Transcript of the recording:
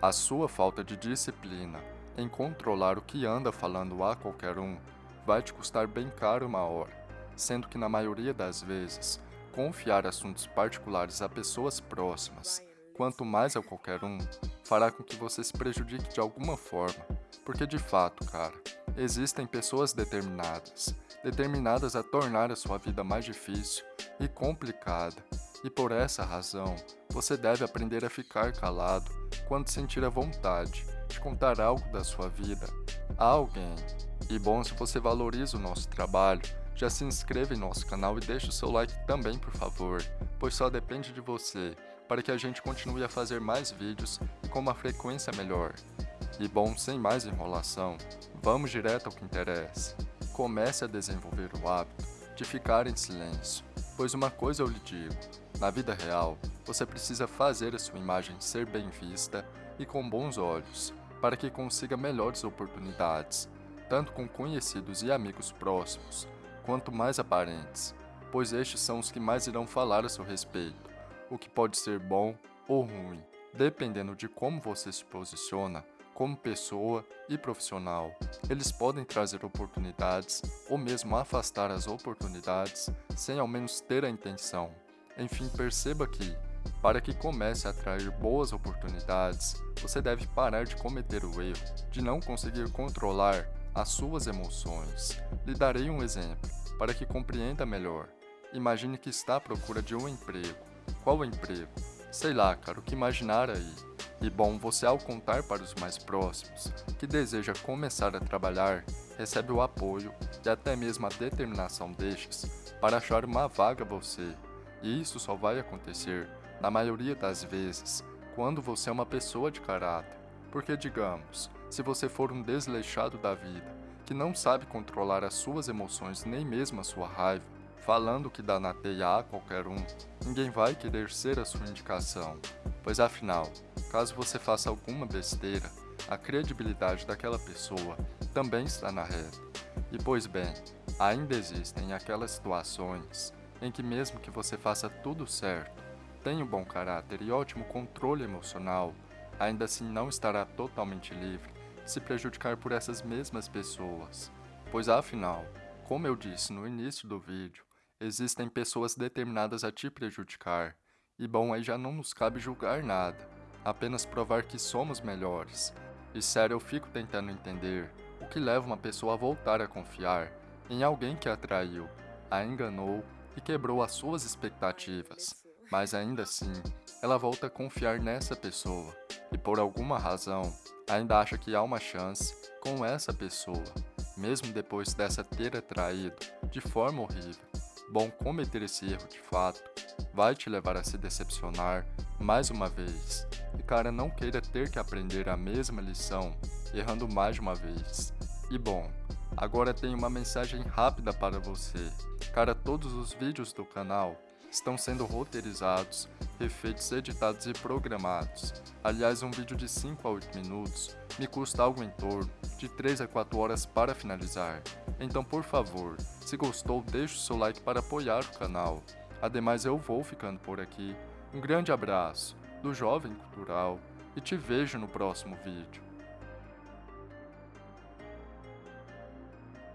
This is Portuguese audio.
A sua falta de disciplina em controlar o que anda falando a qualquer um vai te custar bem caro uma hora, sendo que na maioria das vezes, confiar assuntos particulares a pessoas próximas, quanto mais a qualquer um, fará com que você se prejudique de alguma forma, porque de fato, cara, existem pessoas determinadas, determinadas a tornar a sua vida mais difícil e complicada, e por essa razão, você deve aprender a ficar calado quando sentir a vontade de contar algo da sua vida a alguém. E bom, se você valoriza o nosso trabalho, já se inscreva em nosso canal e deixe o seu like também, por favor, pois só depende de você para que a gente continue a fazer mais vídeos e com uma frequência melhor. E bom, sem mais enrolação, vamos direto ao que interessa. Comece a desenvolver o hábito de ficar em silêncio, pois uma coisa eu lhe digo, na vida real, você precisa fazer a sua imagem ser bem vista e com bons olhos, para que consiga melhores oportunidades, tanto com conhecidos e amigos próximos, quanto mais aparentes, pois estes são os que mais irão falar a seu respeito, o que pode ser bom ou ruim, dependendo de como você se posiciona como pessoa e profissional. Eles podem trazer oportunidades ou mesmo afastar as oportunidades sem ao menos ter a intenção. Enfim, perceba que, para que comece a atrair boas oportunidades, você deve parar de cometer o erro de não conseguir controlar as suas emoções. Lhe darei um exemplo, para que compreenda melhor. Imagine que está à procura de um emprego. Qual emprego? Sei lá, cara, o que imaginar aí. E bom, você ao contar para os mais próximos que deseja começar a trabalhar, recebe o apoio e até mesmo a determinação destes para achar uma vaga você e isso só vai acontecer, na maioria das vezes, quando você é uma pessoa de caráter. Porque, digamos, se você for um desleixado da vida, que não sabe controlar as suas emoções nem mesmo a sua raiva, falando que dá na teia a qualquer um, ninguém vai querer ser a sua indicação. Pois afinal, caso você faça alguma besteira, a credibilidade daquela pessoa também está na reta. E pois bem, ainda existem aquelas situações em que mesmo que você faça tudo certo, tenha um bom caráter e ótimo controle emocional, ainda assim não estará totalmente livre de se prejudicar por essas mesmas pessoas. Pois afinal, como eu disse no início do vídeo, existem pessoas determinadas a te prejudicar, e bom, aí já não nos cabe julgar nada, apenas provar que somos melhores. E sério, eu fico tentando entender o que leva uma pessoa a voltar a confiar em alguém que a traiu, a enganou e quebrou as suas expectativas, mas ainda assim, ela volta a confiar nessa pessoa e por alguma razão ainda acha que há uma chance com essa pessoa, mesmo depois dessa ter atraído de forma horrível. Bom, cometer esse erro de fato vai te levar a se decepcionar mais uma vez. E cara, não queira ter que aprender a mesma lição, errando mais uma vez. E bom, Agora tenho uma mensagem rápida para você. Cara, todos os vídeos do canal estão sendo roteirizados, refeitos, editados e programados. Aliás, um vídeo de 5 a 8 minutos me custa algo em torno de 3 a 4 horas para finalizar. Então, por favor, se gostou, deixe o seu like para apoiar o canal. Ademais, eu vou ficando por aqui. Um grande abraço do Jovem Cultural e te vejo no próximo vídeo.